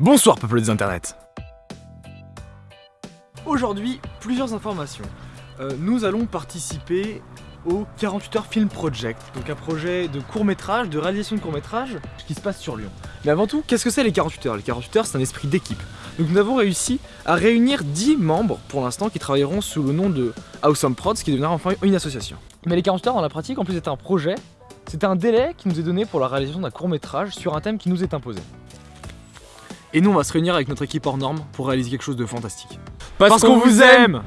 Bonsoir peuple des internets Aujourd'hui, plusieurs informations. Euh, nous allons participer au 48 heures Film Project, donc un projet de court-métrage, de réalisation de court-métrage qui se passe sur Lyon. Mais avant tout, qu'est-ce que c'est les 48 heures? Les 48 heures, c'est un esprit d'équipe. Donc nous avons réussi à réunir 10 membres pour l'instant qui travailleront sous le nom de Awesome Prod, ce qui deviendra enfin une association. Mais les 48 heures dans la pratique, en plus c'est un projet, c'est un délai qui nous est donné pour la réalisation d'un court-métrage sur un thème qui nous est imposé. Et nous on va se réunir avec notre équipe hors norme pour réaliser quelque chose de fantastique. Parce qu'on vous aime